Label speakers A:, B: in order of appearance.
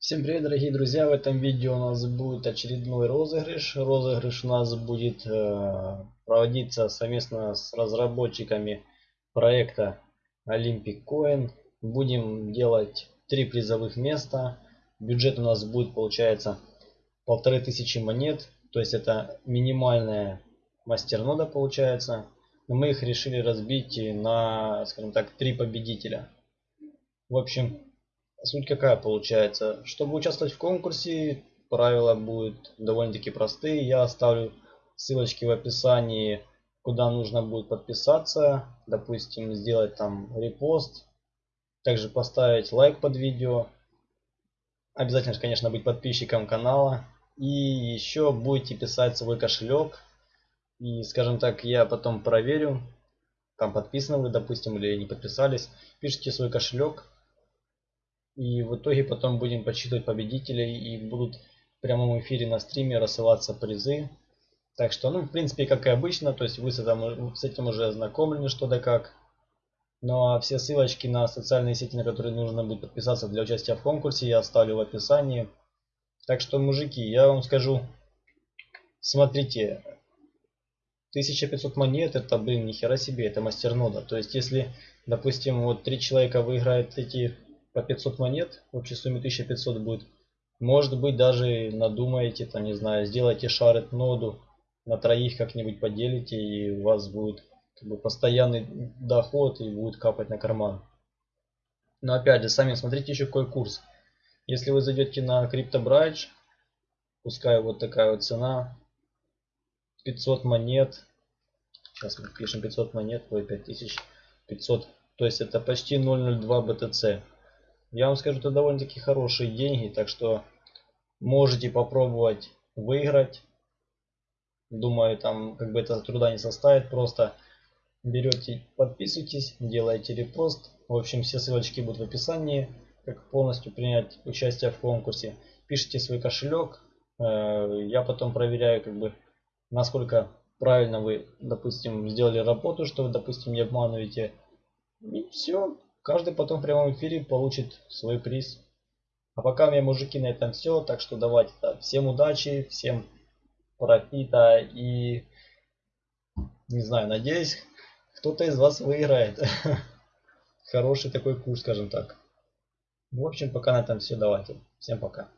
A: Всем привет, дорогие друзья! В этом видео у нас будет очередной розыгрыш. Розыгрыш у нас будет э, проводиться совместно с разработчиками проекта Olympic Coin. Будем делать три призовых места. Бюджет у нас будет, получается, полторы тысячи монет. То есть это минимальная мастернода получается. Но мы их решили разбить на, скажем так, три победителя. В общем, Суть какая получается? Чтобы участвовать в конкурсе, правила будут довольно-таки простые. Я оставлю ссылочки в описании, куда нужно будет подписаться. Допустим, сделать там репост. Также поставить лайк под видео. Обязательно, конечно, быть подписчиком канала. И еще будете писать свой кошелек. И, скажем так, я потом проверю, там подписаны вы, допустим, или не подписались. Пишите свой кошелек и в итоге потом будем подсчитывать победителей и будут в прямом эфире на стриме рассылаться призы. Так что, ну, в принципе, как и обычно, то есть вы с этим, с этим уже ознакомлены, что да как. Ну а все ссылочки на социальные сети, на которые нужно будет подписаться для участия в конкурсе, я оставлю в описании. Так что, мужики, я вам скажу, смотрите, 1500 монет, это, блин, нихера себе, это мастернода. То есть, если, допустим, вот три человека выиграют эти по 500 монет, в общей сумме 1500 будет. Может быть даже надумаете, там не знаю, сделайте шарит ноду, на троих как-нибудь поделите и у вас будет как бы, постоянный доход и будет капать на карман. Но опять же, сами смотрите еще какой курс. Если вы зайдете на CryptoBridge, пускай вот такая вот цена, 500 монет, сейчас мы пишем 500 монет, ой, 5500, то есть это почти 0.02 BTC. Я вам скажу, это довольно-таки хорошие деньги, так что можете попробовать выиграть. Думаю, там как бы это труда не составит. Просто берете, подписывайтесь, делаете репост. В общем, все ссылочки будут в описании, как полностью принять участие в конкурсе. Пишите свой кошелек. Э, я потом проверяю, как бы, насколько правильно вы, допустим, сделали работу, что вы, допустим, не обманываете. И все. Каждый потом в прямом эфире получит свой приз. А пока у меня, мужики, на этом все. Так что давайте. Да, всем удачи, всем профита и... Не знаю, надеюсь, кто-то из вас выиграет. Хороший такой курс, скажем так. В общем, пока на этом все. Давайте. Всем пока.